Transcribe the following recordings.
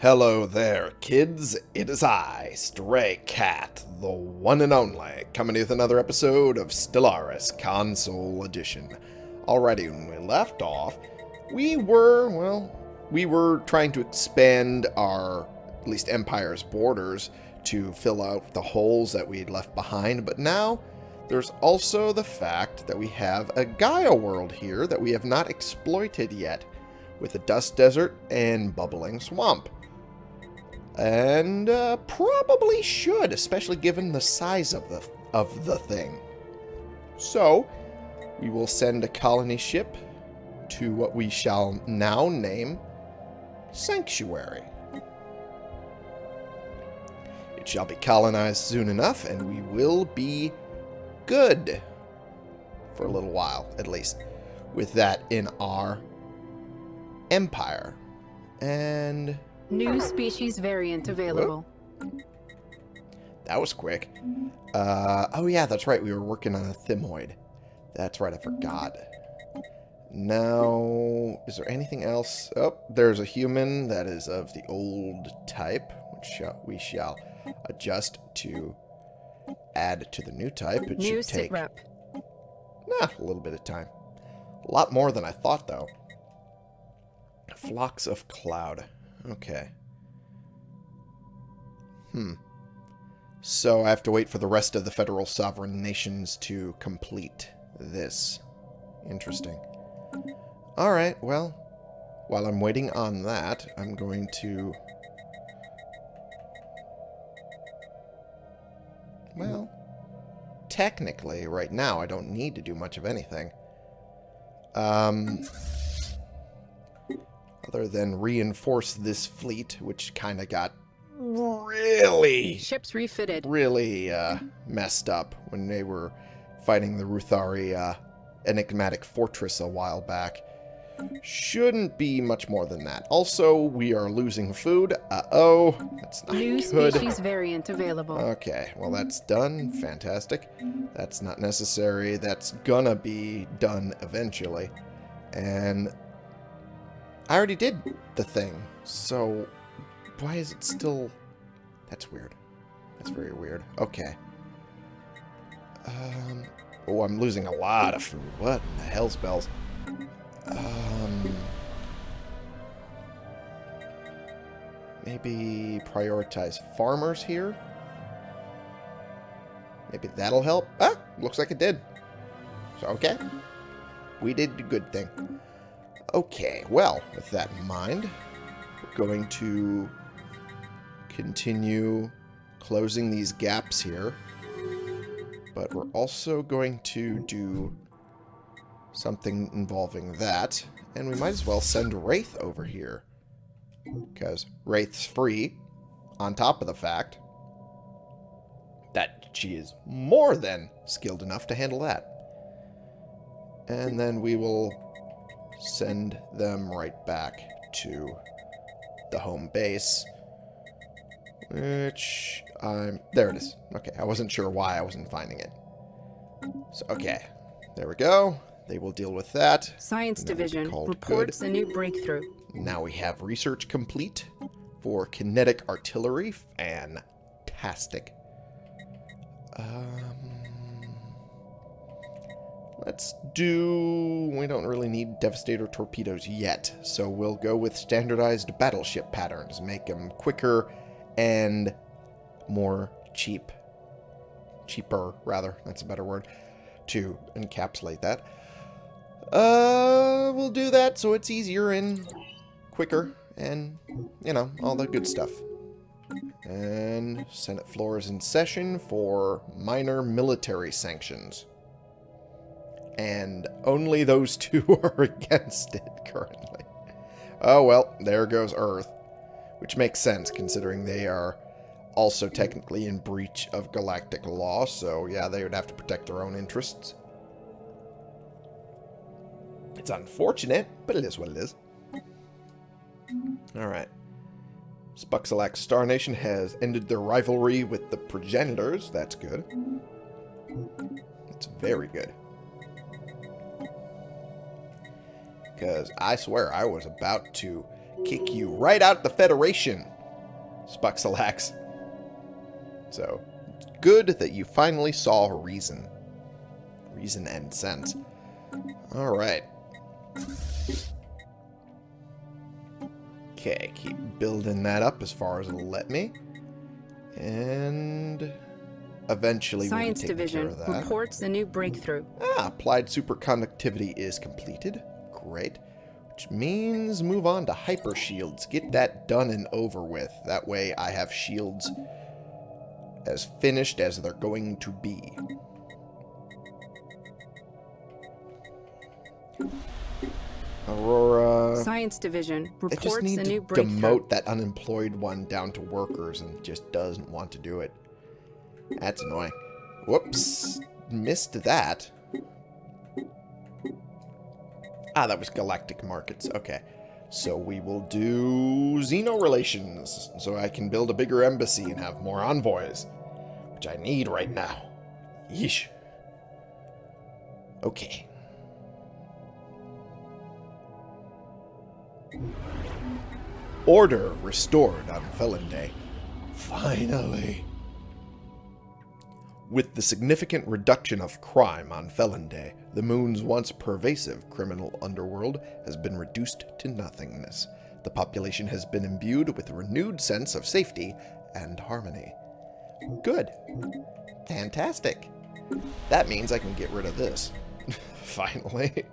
Hello there, kids. It is I, Stray Cat, the one and only, coming with another episode of Stellaris Console Edition. Already, when we left off, we were, well, we were trying to expand our, at least Empire's borders to fill out the holes that we had left behind, but now there's also the fact that we have a Gaia world here that we have not exploited yet, with a dust desert and bubbling swamp. And uh, probably should, especially given the size of the of the thing. So, we will send a colony ship to what we shall now name Sanctuary. It shall be colonized soon enough, and we will be good. For a little while, at least. With that in our empire. And New species variant available. that was quick. Uh, oh yeah, that's right. We were working on a thymoid. That's right, I forgot. Now, is there anything else? Oh, there's a human that is of the old type, which we shall adjust to add to the new type. It New should take rep. Nah, a little bit of time. A lot more than I thought, though. Flocks of cloud. Okay. Hmm. So I have to wait for the rest of the federal sovereign nations to complete this. Interesting. Alright, well, while I'm waiting on that, I'm going to... Well, technically, right now, I don't need to do much of anything. Um, other than reinforce this fleet, which kind of got really, Ships refitted. really uh, messed up when they were fighting the Ruthari uh, enigmatic fortress a while back. Shouldn't be much more than that. Also, we are losing food. Uh-oh. That's not New good. species variant available. Okay, well that's done. Fantastic. That's not necessary. That's gonna be done eventually. And I already did the thing, so why is it still... That's weird. That's very weird. Okay. Um, oh, I'm losing a lot of food. What in the hell spells? Um... Maybe prioritize farmers here? Maybe that'll help. Ah, looks like it did. So, okay. We did the good thing. Okay, well, with that in mind, we're going to continue closing these gaps here. But we're also going to do something involving that. And we might as well send Wraith over here. Because Wraith's free, on top of the fact that she is more than skilled enough to handle that. And then we will send them right back to the home base. Which, I'm... There it is. Okay, I wasn't sure why I wasn't finding it. So, okay. There we go. They will deal with that. Science Division reports a new breakthrough. Now we have research complete for kinetic artillery. Fantastic. Um, let's do... We don't really need Devastator torpedoes yet, so we'll go with standardized battleship patterns. Make them quicker and more cheap. Cheaper, rather. That's a better word. To encapsulate that. Uh, we'll do that so it's easier and quicker and, you know, all the good stuff. And Senate floor is in session for minor military sanctions. And only those two are against it currently. Oh well, there goes Earth. Which makes sense considering they are also technically in breach of galactic law, so yeah, they would have to protect their own interests. It's unfortunate, but it is what it is. Alright. Spuxalax Star Nation has ended their rivalry with the progenitors. That's good. It's very good. Because I swear I was about to kick you right out the Federation, Spuxalax. So, good that you finally saw reason. Reason and sense. Alright. Okay, keep building that up as far as it'll let me. And eventually Science we'll Division care of that. reports a new breakthrough. Ah, applied superconductivity is completed. Great. Which means move on to hyper shields. Get that done and over with. That way I have shields as finished as they're going to be. Aurora... Science Division reports They just need a to new breakthrough. demote that unemployed one down to workers and just doesn't want to do it. That's annoying. Whoops. Missed that. Ah, that was Galactic Markets. Okay. So we will do Xeno relations. So I can build a bigger embassy and have more envoys. Which I need right now. Yeesh. Okay. Order restored on Felon Day. Finally. With the significant reduction of crime on Felon Day, the moon's once pervasive criminal underworld has been reduced to nothingness. The population has been imbued with a renewed sense of safety and harmony. Good. Fantastic. That means I can get rid of this. Finally.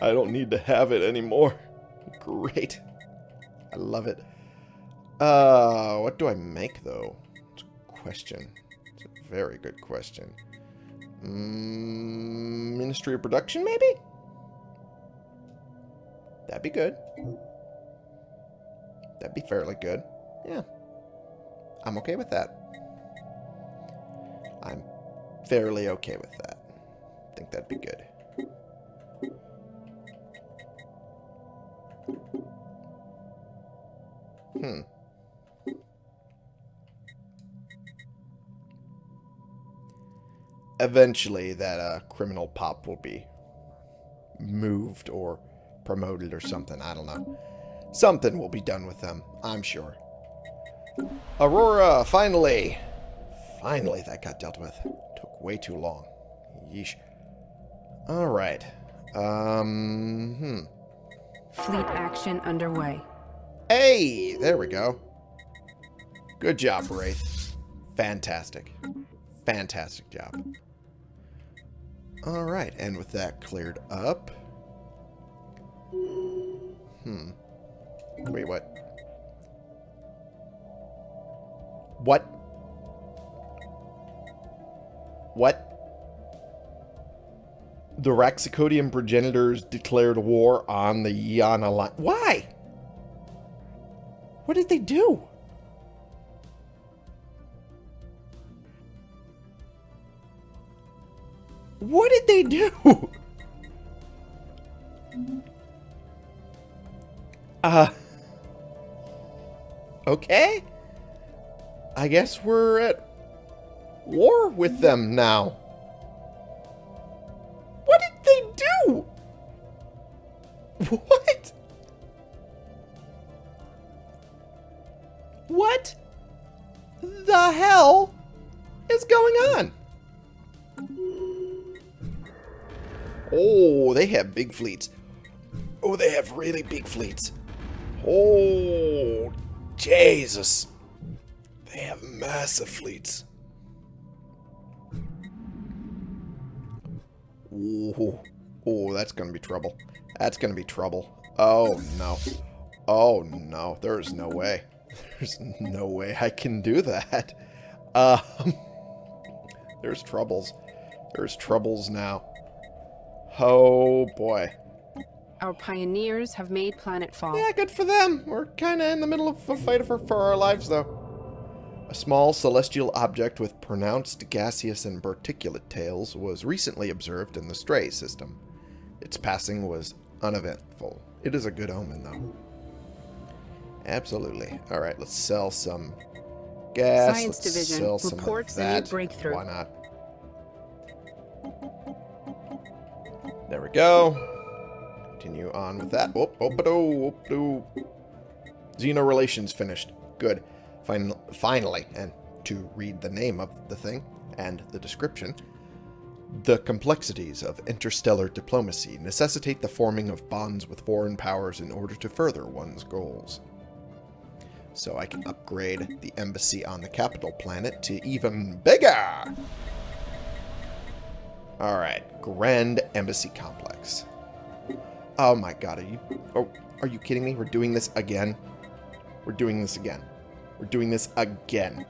I don't need to have it anymore. Great. I love it. Uh, what do I make, though? Question. Very good question. Mm, Ministry of Production, maybe? That'd be good. That'd be fairly good. Yeah. I'm okay with that. I'm fairly okay with that. I think that'd be good. Hmm. Eventually, that uh, criminal pop will be moved or promoted or something. I don't know. Something will be done with them, I'm sure. Aurora, finally! Finally, that got dealt with. Took way too long. Yeesh. Alright. Um, hmm. Fleet action underway. Hey, there we go. Good job, Wraith. Fantastic. Fantastic job. Alright, and with that cleared up... Hmm. Wait, what? What? What? The Raxicodian progenitors declared war on the Yana Alliance. Why? What did they do? They do? Uh. Okay. I guess we're at war with them now. What did they do? What? What the hell is going on? Oh, they have big fleets. Oh, they have really big fleets. Oh, Jesus. They have massive fleets. Ooh. Oh, that's going to be trouble. That's going to be trouble. Oh, no. Oh, no. There's no way. There's no way I can do that. Um, there's troubles. There's troubles now. Oh, boy. Our pioneers have made planetfall. Yeah, good for them. We're kind of in the middle of a fight for, for our lives, though. A small celestial object with pronounced gaseous and particulate tails was recently observed in the Stray system. Its passing was uneventful. It is a good omen, though. Absolutely. All right, let's sell some gas. Science let's Division sell some of reports a new breakthrough. Why not? There we go. Continue on with that. Whoop, whoop, whoop -doo. Xeno relations finished. Good. Fin finally, and to read the name of the thing and the description, the complexities of interstellar diplomacy necessitate the forming of bonds with foreign powers in order to further one's goals. So I can upgrade the embassy on the capital planet to even bigger! Alright, Grand Embassy Complex. Oh my god, are you... Oh, are you kidding me? We're doing this again? We're doing this again. We're doing this again.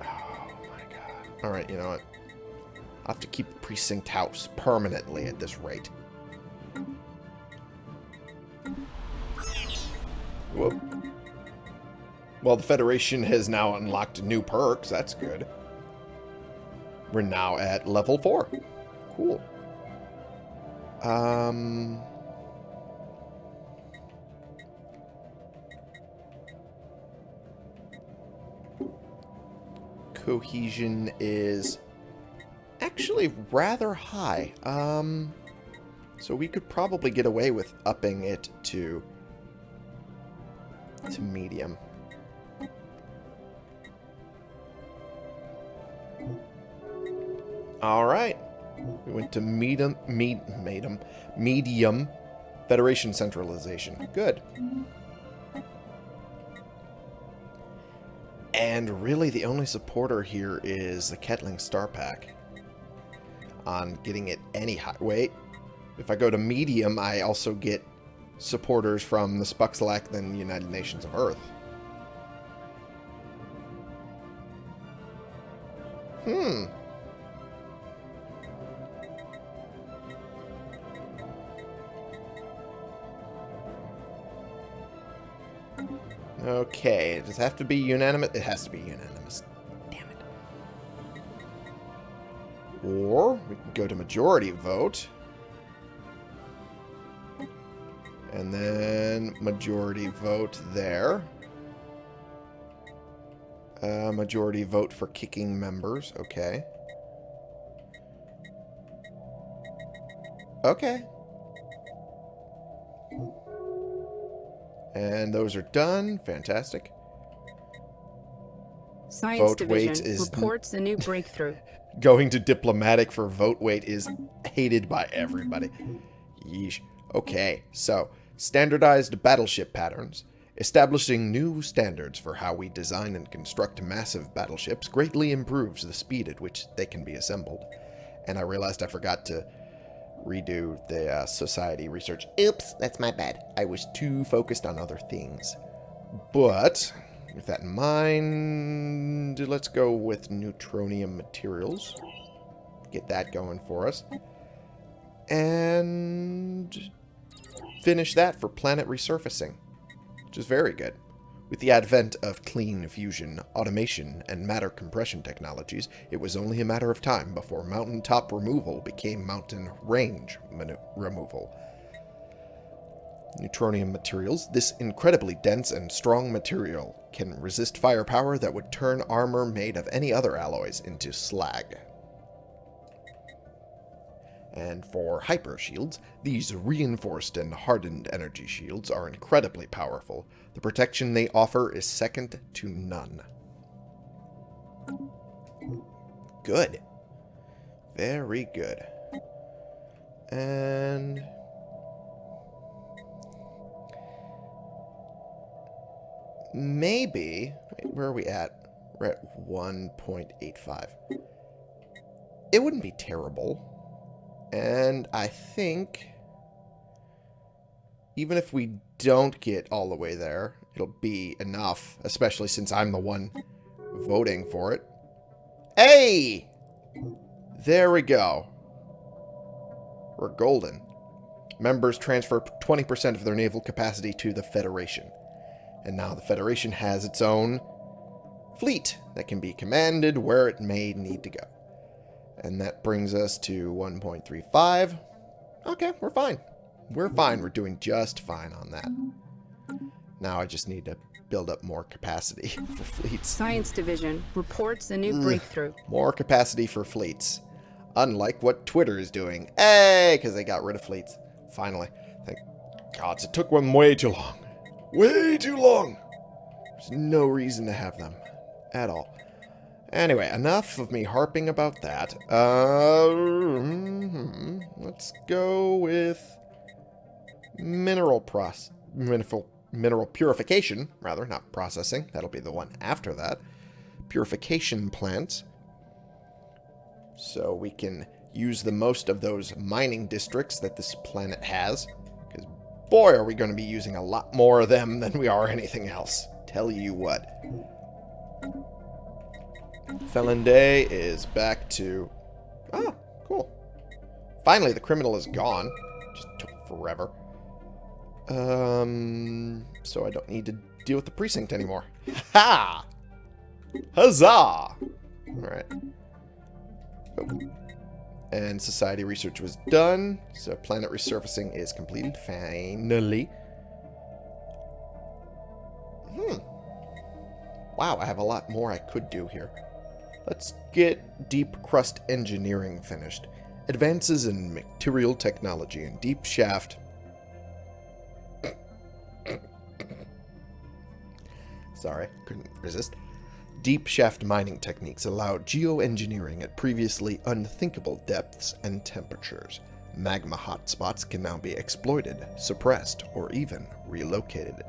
Oh my god. Alright, you know what? I'll have to keep the Precinct House permanently at this rate. Whoop. Well, the Federation has now unlocked new perks. That's good. We're now at level 4. Cool. Um... Cohesion is actually rather high. Um, so we could probably get away with upping it to to medium. All right. We went to medium, med, medium, medium Federation centralization. Good. And really the only supporter here is the Ketling Star Pack. On getting it any high... Wait. If I go to medium, I also get supporters from the Spuxlack and the United Nations of Earth. Hmm. Okay, does it have to be unanimous? It has to be unanimous. Damn it. Or we can go to majority vote. And then majority vote there. Uh, majority vote for kicking members. Okay. Okay. And those are done. Fantastic. Science Vote Division weight is- reports a new breakthrough. Going to diplomatic for vote weight is hated by everybody. Yeesh. Okay, so standardized battleship patterns. Establishing new standards for how we design and construct massive battleships greatly improves the speed at which they can be assembled. And I realized I forgot to redo the uh, society research. Oops, that's my bad. I was too focused on other things. But, with that in mind, let's go with neutronium materials. Get that going for us. And finish that for planet resurfacing, which is very good. With the advent of clean fusion, automation, and matter compression technologies, it was only a matter of time before mountaintop removal became mountain range removal. Neutronium materials, this incredibly dense and strong material can resist firepower that would turn armor made of any other alloys into slag. And for hyper shields, these reinforced and hardened energy shields are incredibly powerful. The protection they offer is second to none. Good. Very good. And... Maybe... Wait, where are we at? We're at 1.85. It wouldn't be terrible and I think even if we don't get all the way there, it'll be enough, especially since I'm the one voting for it. Hey! There we go. We're golden. Members transfer 20% of their naval capacity to the Federation. And now the Federation has its own fleet that can be commanded where it may need to go. And that brings us to 1.35. Okay, we're fine. We're fine. We're doing just fine on that. Now I just need to build up more capacity for fleets. Science Division reports a new breakthrough. More capacity for fleets. Unlike what Twitter is doing. Hey, because they got rid of fleets. Finally. Thank gods, it took them way too long. Way too long. There's no reason to have them. At all. Anyway, enough of me harping about that. Uh, mhm. let's go with mineral pros mineral mineral purification, rather, not processing. That'll be the one after that. Purification plant. So we can use the most of those mining districts that this planet has. Because boy, are we going to be using a lot more of them than we are anything else. Tell you what. Felon Day is back to... Ah, cool. Finally, the criminal is gone. Just took forever. Um, so I don't need to deal with the precinct anymore. Ha! Huzzah! Alright. Oh. And society research was done, so planet resurfacing is completed, finally. Hmm. Wow, I have a lot more I could do here. Let's get deep crust engineering finished. Advances in material technology and deep shaft. Sorry, couldn't resist. Deep shaft mining techniques allow geoengineering at previously unthinkable depths and temperatures. Magma hotspots can now be exploited, suppressed, or even relocated.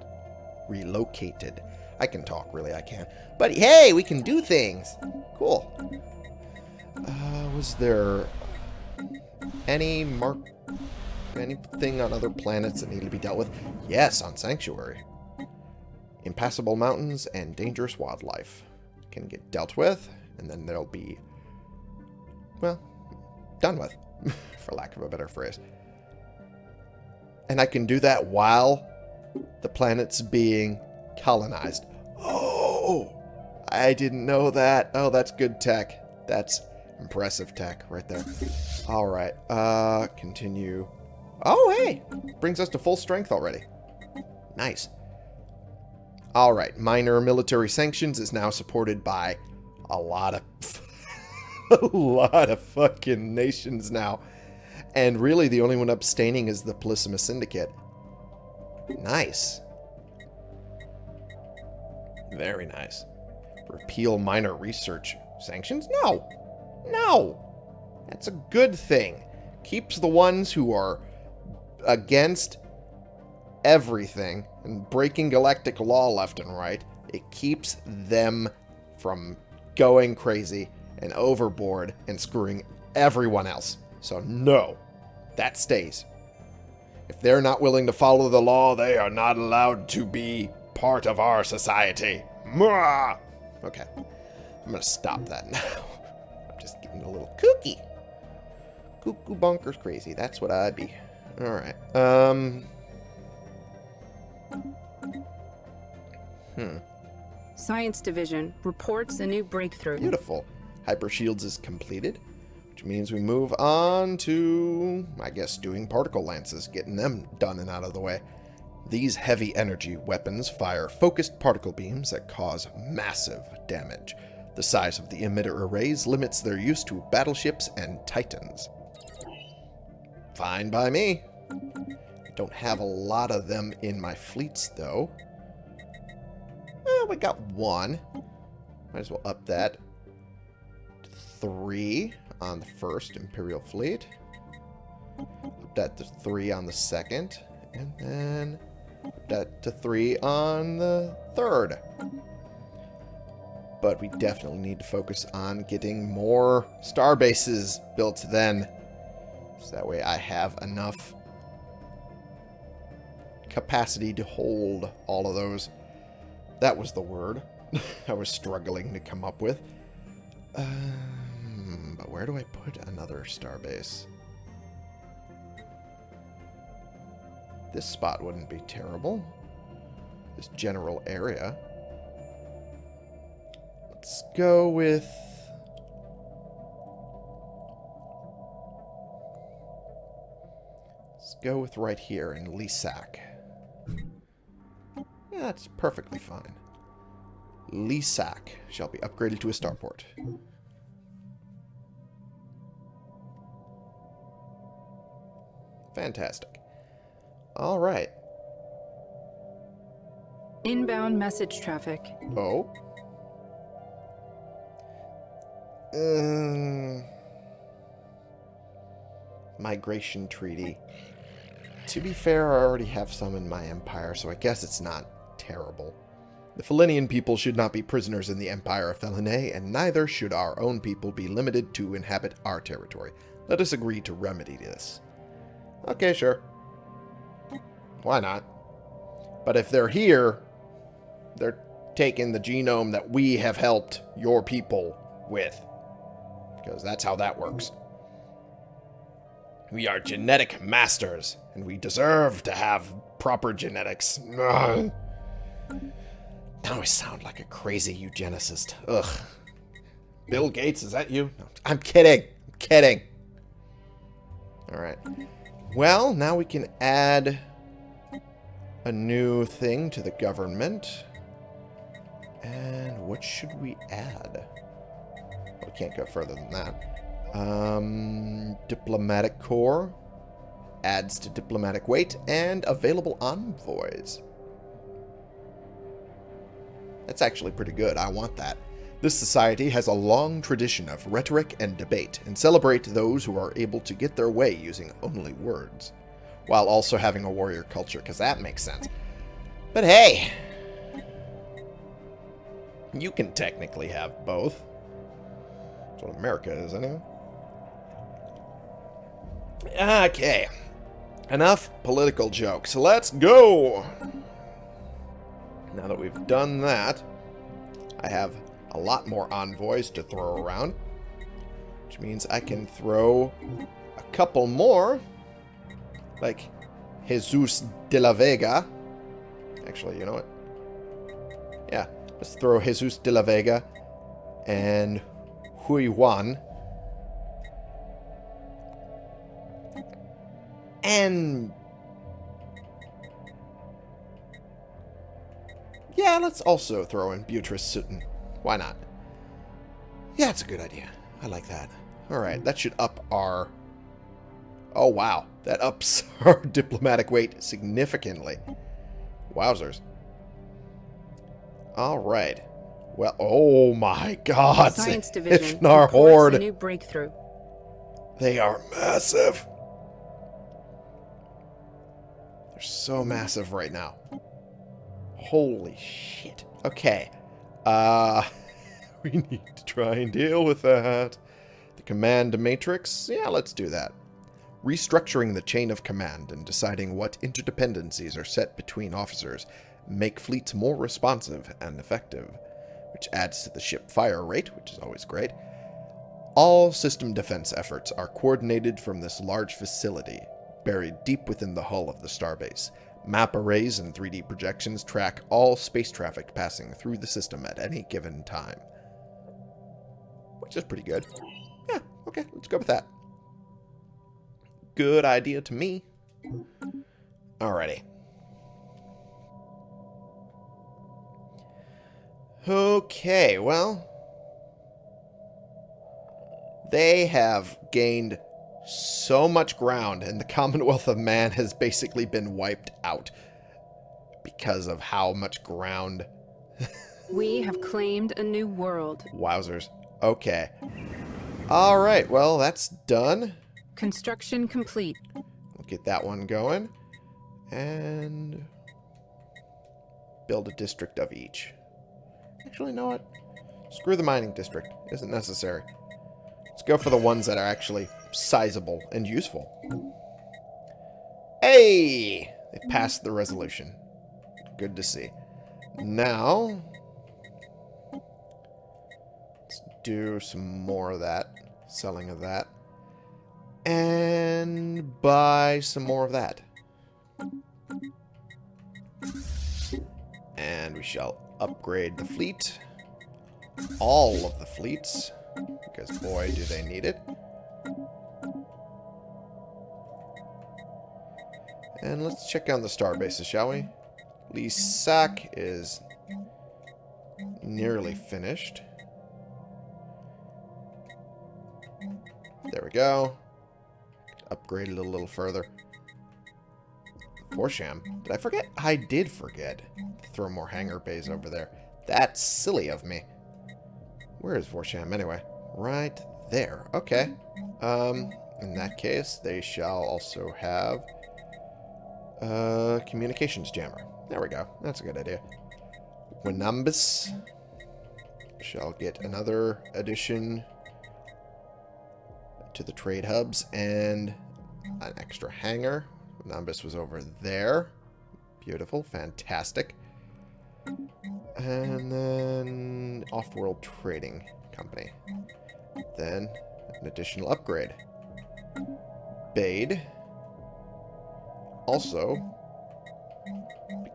Relocated. I can talk, really, I can. But hey, we can do things. Cool. Uh, was there any mark anything on other planets that needed to be dealt with? Yes, on Sanctuary. Impassable mountains and dangerous wildlife can get dealt with, and then they'll be, well, done with, for lack of a better phrase. And I can do that while the planet's being colonized. Oh, I didn't know that. Oh, that's good tech. That's impressive tech right there. All right, uh, continue. Oh, hey, brings us to full strength already. Nice. All right, minor military sanctions is now supported by a lot of a lot of fucking nations now. And really the only one abstaining is the Polysimus Syndicate. Nice. Very nice. Repeal minor research sanctions? No. No. That's a good thing. Keeps the ones who are against everything and breaking galactic law left and right. It keeps them from going crazy and overboard and screwing everyone else. So no, that stays. If they're not willing to follow the law, they are not allowed to be part of our society. Mwah! Okay, I'm going to stop that now. I'm just getting a little kooky. Cuckoo bonkers crazy. That's what I'd be. Alright. Um... Hmm. Science Division reports a new breakthrough. Beautiful. Hyper Shields is completed, which means we move on to, I guess, doing particle lances, getting them done and out of the way. These heavy energy weapons fire focused particle beams that cause massive damage. The size of the emitter arrays limits their use to battleships and titans. Fine by me. Don't have a lot of them in my fleets, though. Well, we got one. Might as well up that. to Three on the first Imperial Fleet. Up that to three on the second. And then up that to three on the third. But we definitely need to focus on getting more star bases built then. So that way I have enough capacity to hold all of those. That was the word I was struggling to come up with. Um, but where do I put another starbase? This spot wouldn't be terrible. This general area. Let's go with... Let's go with right here in Lisak. Yeah, that's perfectly fine. Lisak shall be upgraded to a starport. Fantastic. Alright. Inbound message traffic. Oh. Um, migration treaty. To be fair, I already have some in my empire, so I guess it's not terrible. The Felinian people should not be prisoners in the Empire of Felinae, and neither should our own people be limited to inhabit our territory. Let us agree to remedy this. Okay, sure. Why not? But if they're here, they're taking the genome that we have helped your people with. Because that's how that works. We are genetic masters, and we deserve to have proper genetics. Ugh. Now I sound like a crazy eugenicist. Ugh. Bill Gates, is that you? No, I'm kidding. I'm kidding. Alright. Well, now we can add a new thing to the government. And what should we add? We can't go further than that. Um, diplomatic Corps adds to diplomatic weight and available envoys. That's actually pretty good. I want that. This society has a long tradition of rhetoric and debate, and celebrate those who are able to get their way using only words, while also having a warrior culture, because that makes sense. But hey, you can technically have both. That's what America is, anyway. Okay. Enough political jokes. Let's go! Now that we've done that, I have a lot more envoys to throw around. Which means I can throw a couple more. Like Jesus de la Vega. Actually, you know what? Yeah, let's throw Jesus de la Vega and Hui Wan. And... Yeah, let's also throw in Beatrice Sutton. Why not? Yeah, it's a good idea. I like that. Alright, that should up our... Oh, wow. That ups our diplomatic weight significantly. Wowzers. Alright. Well, oh my god. Science Division Ifnar Horde. a new breakthrough. They are massive. They're so massive right now. Holy shit. Okay. Uh, we need to try and deal with that. The command matrix? Yeah, let's do that. Restructuring the chain of command and deciding what interdependencies are set between officers make fleets more responsive and effective, which adds to the ship fire rate, which is always great. All system defense efforts are coordinated from this large facility, buried deep within the hull of the starbase. Map arrays and 3D projections track all space traffic passing through the system at any given time. Which is pretty good. Yeah, okay, let's go with that. Good idea to me. Alrighty. Okay, well... They have gained so much ground, and the Commonwealth of Man has basically been wiped out because of how much ground. We have claimed a new world. Wowzers. Okay. Alright, well, that's done. Construction complete. We'll get that one going. And build a district of each. Actually, you know what? Screw the mining district. Isn't necessary. Let's go for the ones that are actually sizable and useful. Hey! They passed the resolution. Good to see. Now, let's do some more of that. Selling of that. And buy some more of that. And we shall upgrade the fleet. All of the fleets. Because boy, do they need it. And let's check on the star bases, shall we? Lisak is nearly finished. There we go. Upgrade it a little further. Forsham. Did I forget? I did forget throw more hangar bays over there. That's silly of me. Where is Forsham anyway? Right there. Okay. Um, in that case, they shall also have a communications jammer. There we go. That's a good idea. Winumbus shall get another addition to the trade hubs and an extra hangar. Winumbus was over there. Beautiful. Fantastic. And then Off-World Trading Company. Then an additional upgrade. Bade. Also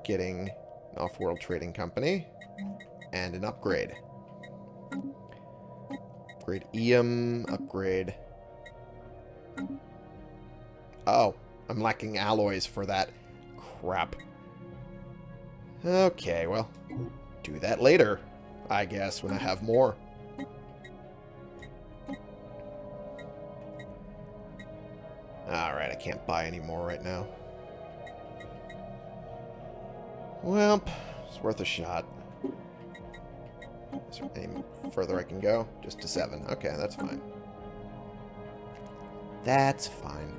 getting an Off-World Trading Company and an upgrade. Upgrade EM, upgrade... Oh, I'm lacking alloys for that. Crap. Okay, well, do that later, I guess, when I have more. Alright, I can't buy any more right now. Well, it's worth a shot. Is there any further I can go? Just to seven. Okay, that's fine. That's fine.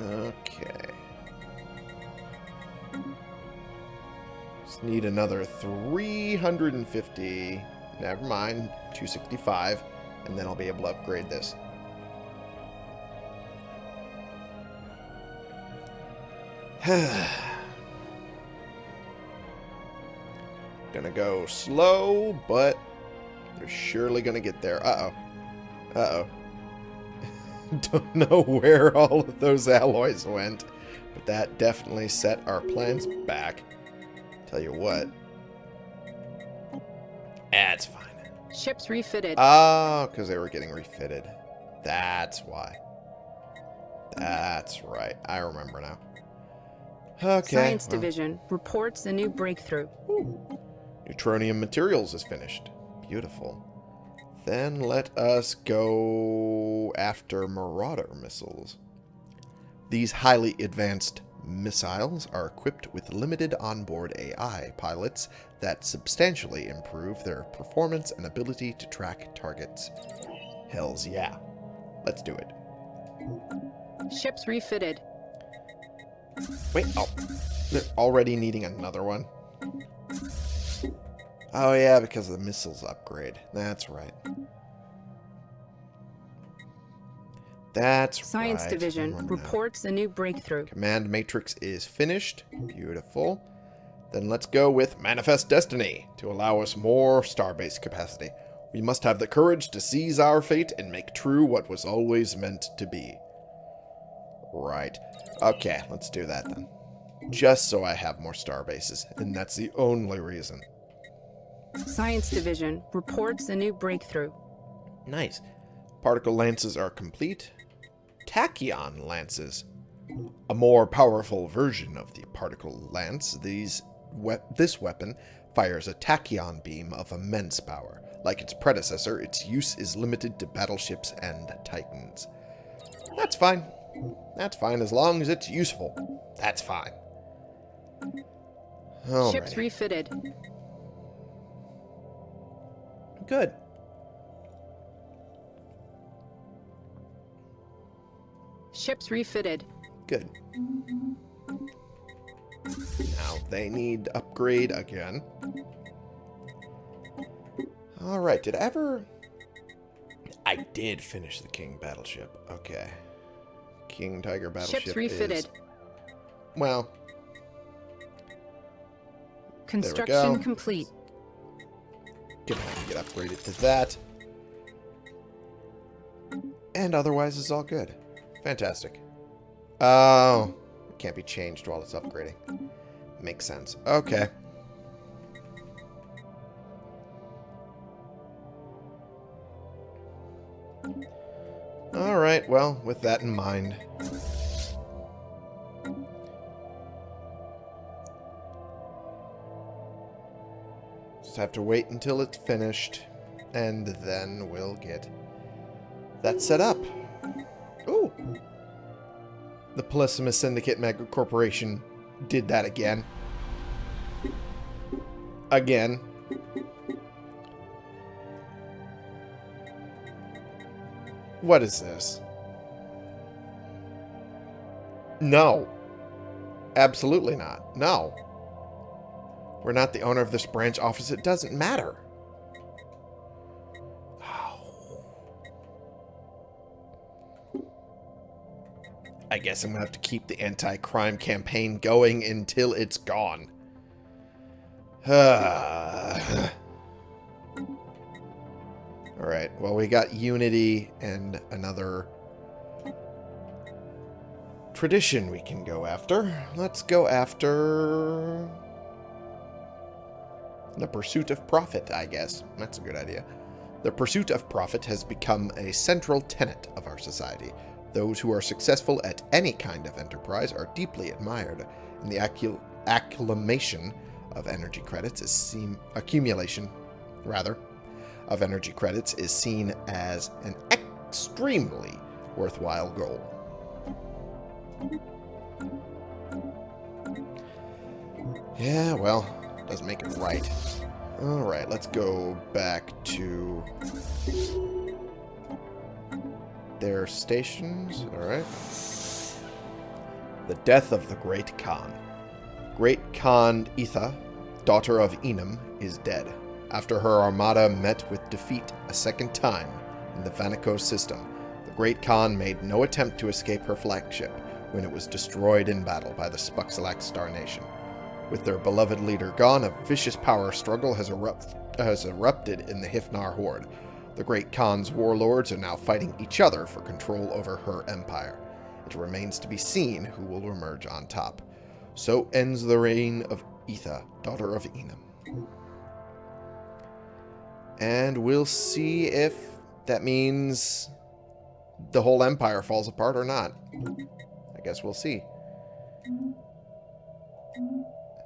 Okay. Just need another 350. Never mind. 265. And then I'll be able to upgrade this. gonna go slow, but they're surely gonna get there. Uh-oh. Uh-oh. Don't know where all of those alloys went, but that definitely set our plans back. Tell you what. That's fine. Ships refitted. Oh, because they were getting refitted. That's why. That's right. I remember now. Okay. Science well. Division reports a new breakthrough. Ooh. Neutronium materials is finished. Beautiful. Then let us go after Marauder missiles. These highly advanced missiles are equipped with limited onboard AI pilots that substantially improve their performance and ability to track targets. Hells yeah. Let's do it. Ships refitted. Wait, oh. They're already needing another one? Oh yeah, because of the missiles upgrade. That's right. That's Science right. Division reports a new breakthrough. Command matrix is finished. Beautiful. Then let's go with Manifest Destiny to allow us more starbase capacity. We must have the courage to seize our fate and make true what was always meant to be. Right. Okay, let's do that then. Just so I have more star bases, and that's the only reason. Science Division reports a new breakthrough. Nice. Particle lances are complete. Tachyon lances. A more powerful version of the particle lance, these we this weapon fires a tachyon beam of immense power. Like its predecessor, its use is limited to battleships and titans. That's fine. That's fine as long as it's useful. That's fine. Ships refitted. Good. Ships refitted. Good. Now they need upgrade again. Alright, did I ever... I did finish the King battleship. Okay. King Tiger battleship Ships refitted. is... Well, Construction complete. Gonna have to get upgraded to that. And otherwise, it's all good. Fantastic. Oh, it can't be changed while it's upgrading. Makes sense. Okay. Alright, well, with that in mind... Just have to wait until it's finished, and then we'll get that set up. Ooh. The Polysimus Syndicate Mega Corporation did that again. Again. What is this? No. Absolutely not. No. We're not the owner of this branch office. It doesn't matter. I guess I'm going to have to keep the anti-crime campaign going until it's gone. Alright, well we got Unity and another tradition we can go after. Let's go after the pursuit of profit, I guess. That's a good idea. The pursuit of profit has become a central tenet of our society. Those who are successful at any kind of enterprise are deeply admired, and the acclamation of energy credits is seen accumulation, rather, of energy credits is seen as an extremely worthwhile goal. Yeah, well, doesn't make it right. Alright, let's go back to their stations. Alright. The death of the Great Khan. Great Khan Itha, daughter of Enum, is dead, after her armada met with defeat a second time in the Vanico system. The Great Khan made no attempt to escape her flagship when it was destroyed in battle by the Spuxalax Star Nation. With their beloved leader gone, a vicious power struggle has, erupt has erupted in the Hifnar Horde. The Great Khan's warlords are now fighting each other for control over her empire. It remains to be seen who will emerge on top. So ends the reign of Etha, daughter of Enum. And we'll see if that means the whole empire falls apart or not. I guess we'll see.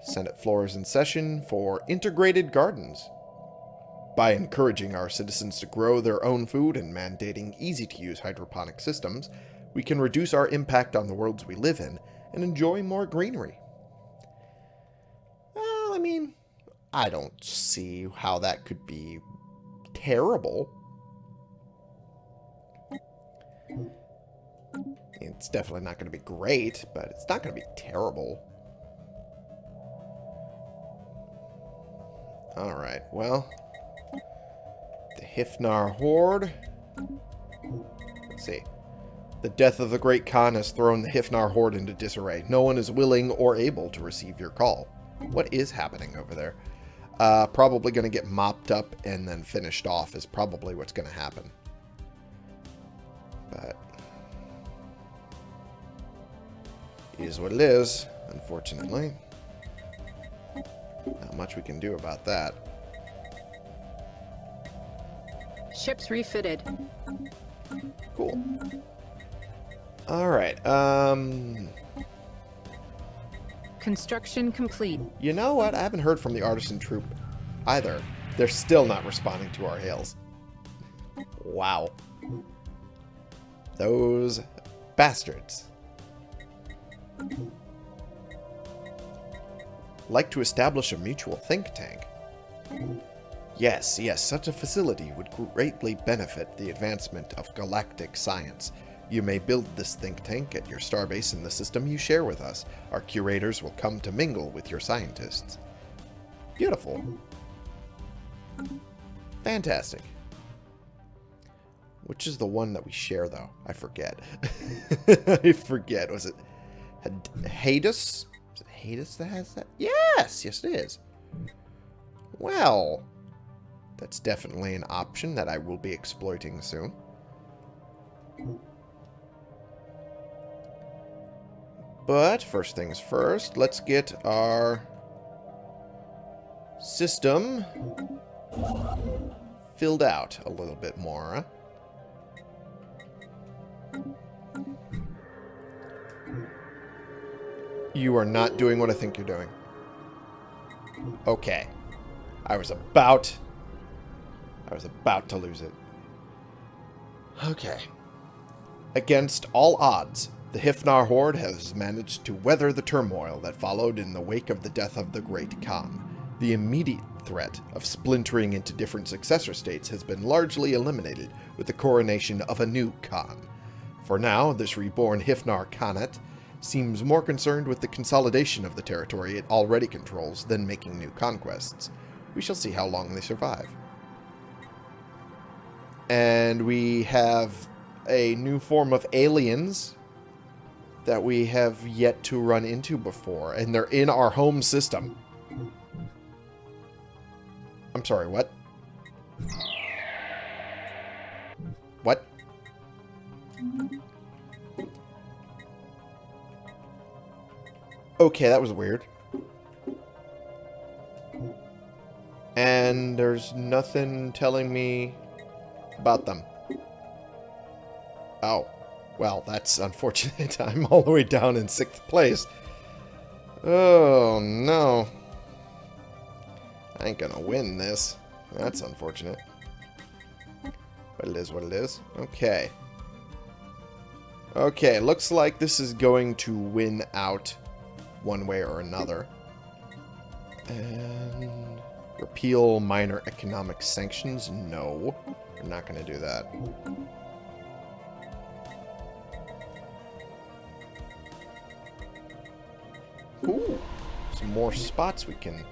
Senate floor is in session for integrated gardens. By encouraging our citizens to grow their own food and mandating easy-to-use hydroponic systems, we can reduce our impact on the worlds we live in and enjoy more greenery. Well, I mean, I don't see how that could be terrible. It's definitely not going to be great, but it's not going to be terrible. Alright, well. The Hifnar Horde. Let's see. The death of the Great Khan has thrown the Hifnar Horde into disarray. No one is willing or able to receive your call. What is happening over there? Uh, probably going to get mopped up and then finished off is probably what's going to happen. But... Is what it is, unfortunately. Not much we can do about that. Ships refitted. Cool. Alright, um... Construction complete. You know what? I haven't heard from the artisan troupe either. They're still not responding to our hails. Wow. Those bastards. Like to establish a mutual think tank. Yes, yes, such a facility would greatly benefit the advancement of galactic science. You may build this think tank at your starbase in the system you share with us. Our curators will come to mingle with your scientists. Beautiful. Fantastic. Which is the one that we share, though? I forget. I forget. Was it Hadus? Is it Hadus that has that? Yes! Yes, it is. Well, that's definitely an option that I will be exploiting soon. But first things first, let's get our system filled out a little bit more. You are not doing what I think you're doing. Okay. I was about... I was about to lose it. Okay. Against all odds, the Hifnar Horde has managed to weather the turmoil that followed in the wake of the death of the Great Khan. The immediate threat of splintering into different successor states has been largely eliminated with the coronation of a new Khan. For now, this reborn Hifnar Khanate seems more concerned with the consolidation of the territory it already controls than making new conquests. We shall see how long they survive. And we have a new form of aliens that we have yet to run into before, and they're in our home system. I'm sorry, what? What? Okay, that was weird. And there's nothing telling me about them. Oh. Well, that's unfortunate. I'm all the way down in sixth place. Oh, no. I ain't gonna win this. That's unfortunate. But it is what it is. Okay. Okay, looks like this is going to win out one way or another. And repeal minor economic sanctions? No. We're not going to do that. More spots we can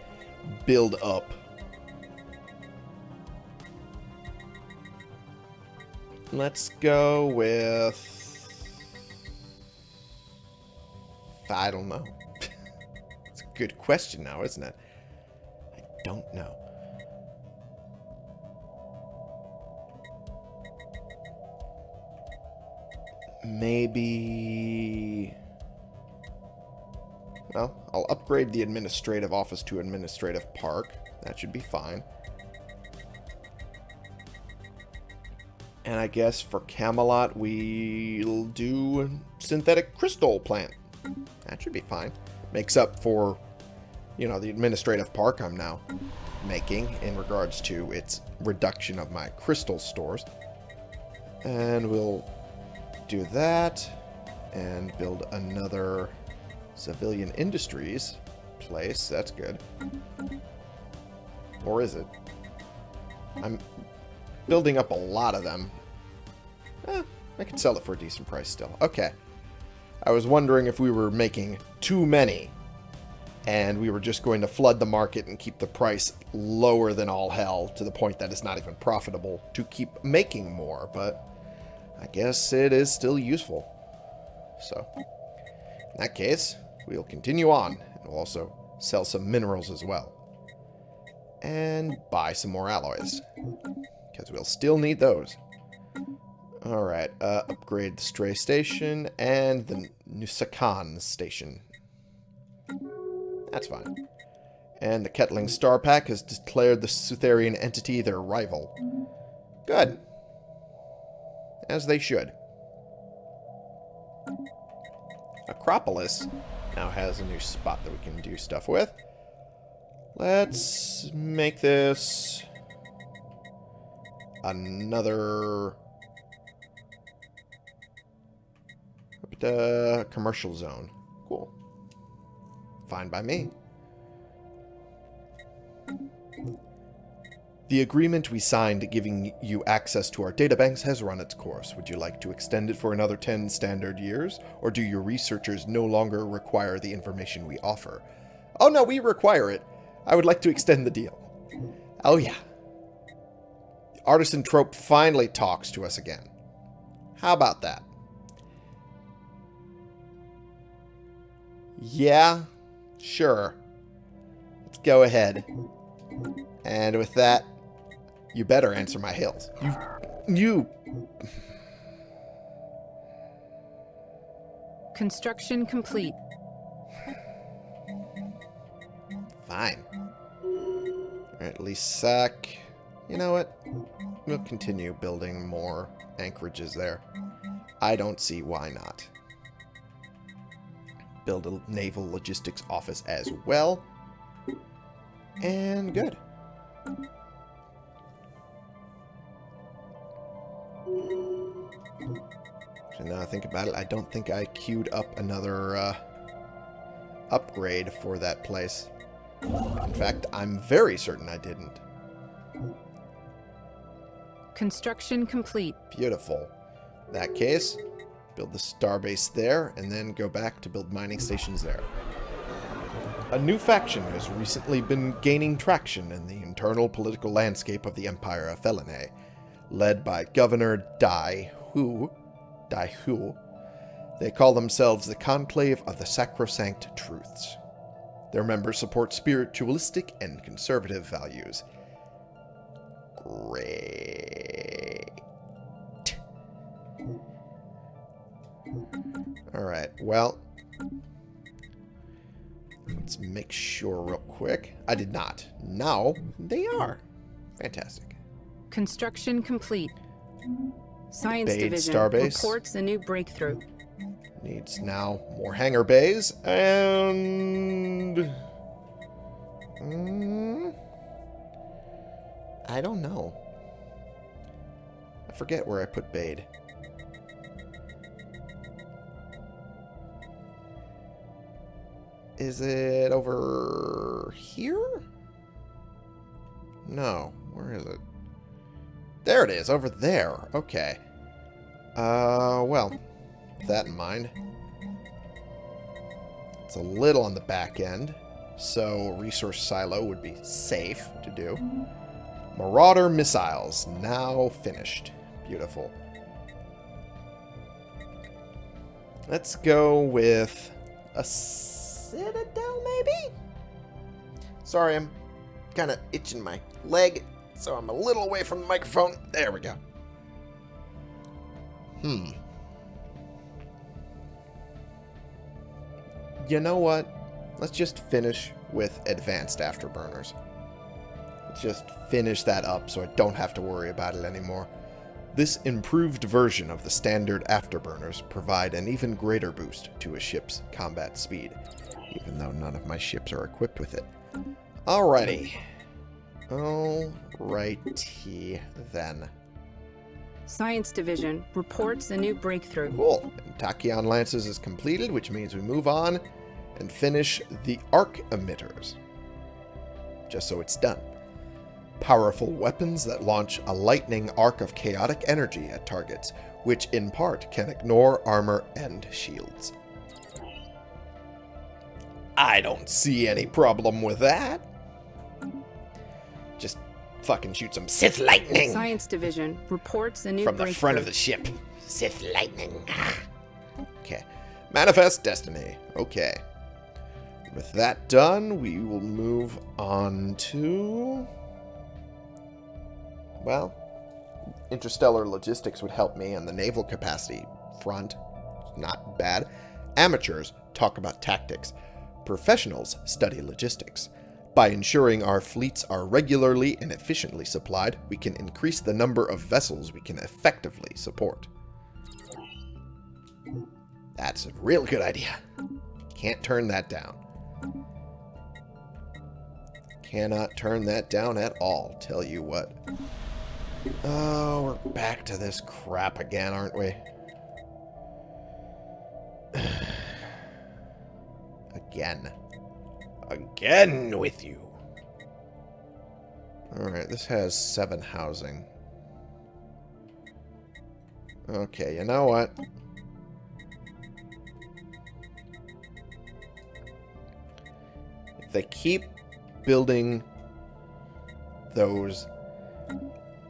build up. Let's go with... I don't know. it's a good question now, isn't it? I don't know. Maybe... Well, I'll upgrade the administrative office to administrative park. That should be fine. And I guess for Camelot, we'll do synthetic crystal plant. That should be fine. Makes up for, you know, the administrative park I'm now making in regards to its reduction of my crystal stores. And we'll do that and build another civilian industries place. That's good. Or is it? I'm building up a lot of them. Eh, I could sell it for a decent price still. Okay. I was wondering if we were making too many and we were just going to flood the market and keep the price lower than all hell to the point that it's not even profitable to keep making more, but I guess it is still useful. So, in that case, we'll continue on, and we'll also sell some minerals as well. And buy some more alloys, because we'll still need those. Alright, uh, upgrade the Stray Station and the Nusakan Station. That's fine. And the Ketling Star Pack has declared the Sutherian entity their rival. Good. As they should. Acropolis now has a new spot that we can do stuff with. Let's make this another uh, commercial zone. Cool. Fine by me. The agreement we signed giving you access to our databanks has run its course. Would you like to extend it for another 10 standard years? Or do your researchers no longer require the information we offer? Oh no, we require it. I would like to extend the deal. Oh yeah. The artisan trope finally talks to us again. How about that? Yeah, sure. Let's go ahead. And with that, you better answer my hails. You... You... Construction complete. Fine. Alright, Lisak. You know what? We'll continue building more anchorages there. I don't see why not. Build a naval logistics office as well. And good. And now I think about it, I don't think I queued up another uh, upgrade for that place. In fact, I'm very certain I didn't. Construction complete. Beautiful. In that case, build the starbase there, and then go back to build mining stations there. A new faction has recently been gaining traction in the internal political landscape of the Empire of Felinae, led by Governor Dai Hu. Dai Hu. They call themselves the Conclave of the Sacrosanct Truths. Their members support spiritualistic and conservative values. Great. Alright, well... Let's make sure real quick. I did not. Now, they are. Fantastic. Construction complete. Science Bade Division Starbase. reports a new breakthrough. Needs now more hangar bays and... Mm, I don't know. I forget where I put Bade. Is it over here? No. Where is it? There it is, over there. Okay. Uh, well, that in mind, it's a little on the back end, so resource silo would be safe to do. Marauder missiles, now finished. Beautiful. Let's go with a citadel, maybe? Sorry, I'm kind of itching my leg, so I'm a little away from the microphone. There we go. Hmm. You know what? Let's just finish with advanced afterburners. Let's just finish that up so I don't have to worry about it anymore. This improved version of the standard afterburners provide an even greater boost to a ship's combat speed, even though none of my ships are equipped with it. Alrighty. Alrighty then. Science Division reports a new breakthrough. Cool. And Tachyon Lances is completed, which means we move on and finish the arc emitters. Just so it's done. Powerful weapons that launch a lightning arc of chaotic energy at targets, which in part can ignore armor and shields. I don't see any problem with that. Fucking shoot some Sith lightning Science Division reports a new from the front of the ship. Sith lightning. Okay. Manifest destiny. Okay. With that done, we will move on to... Well, interstellar logistics would help me on the naval capacity front. Not bad. Amateurs talk about tactics. Professionals study logistics. By ensuring our fleets are regularly and efficiently supplied, we can increase the number of vessels we can effectively support. That's a real good idea. Can't turn that down. Cannot turn that down at all, tell you what. Oh, we're back to this crap again, aren't we? again. Again with you. Alright, this has seven housing. Okay, you know what? If they keep building those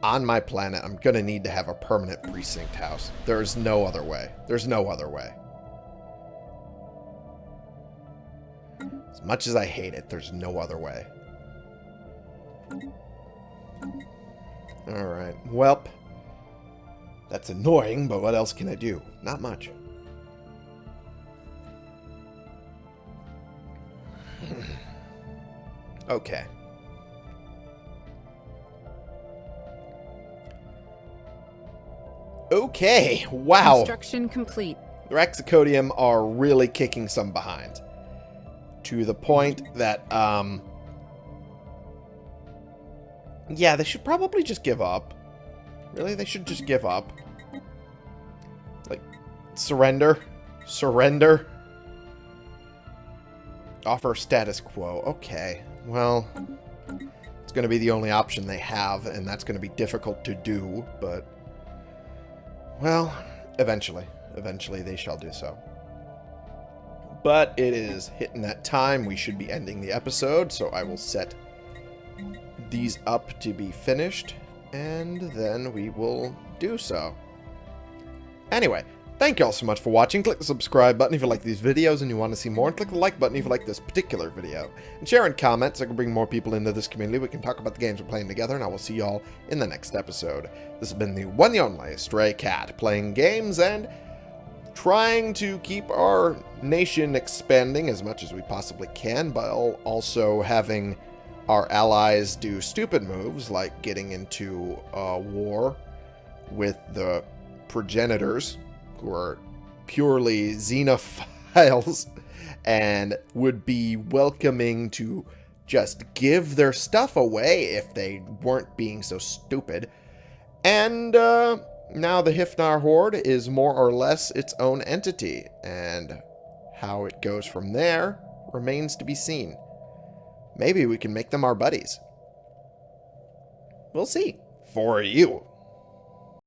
on my planet, I'm going to need to have a permanent precinct house. There's no other way. There's no other way. As much as I hate it, there's no other way. Alright. Welp. That's annoying, but what else can I do? Not much. okay. Okay. Wow. Construction complete. The Rexicodium are really kicking some behind. To the point that, um... Yeah, they should probably just give up. Really? They should just give up. Like, Surrender. Surrender. Offer status quo. Okay. Well, it's going to be the only option they have, and that's going to be difficult to do, but... Well, eventually. Eventually they shall do so. But it is hitting that time. We should be ending the episode, so I will set these up to be finished, and then we will do so. Anyway, thank you all so much for watching. Click the subscribe button if you like these videos and you want to see more, and click the like button if you like this particular video. And share and comment so I can bring more people into this community. We can talk about the games we're playing together, and I will see you all in the next episode. This has been the one and only Stray Cat, playing games and trying to keep our nation expanding as much as we possibly can, but also having our allies do stupid moves like getting into a war with the progenitors, who are purely xenophiles and would be welcoming to just give their stuff away if they weren't being so stupid. And, uh, now the Hifnar Horde is more or less its own entity, and how it goes from there remains to be seen. Maybe we can make them our buddies. We'll see. For you.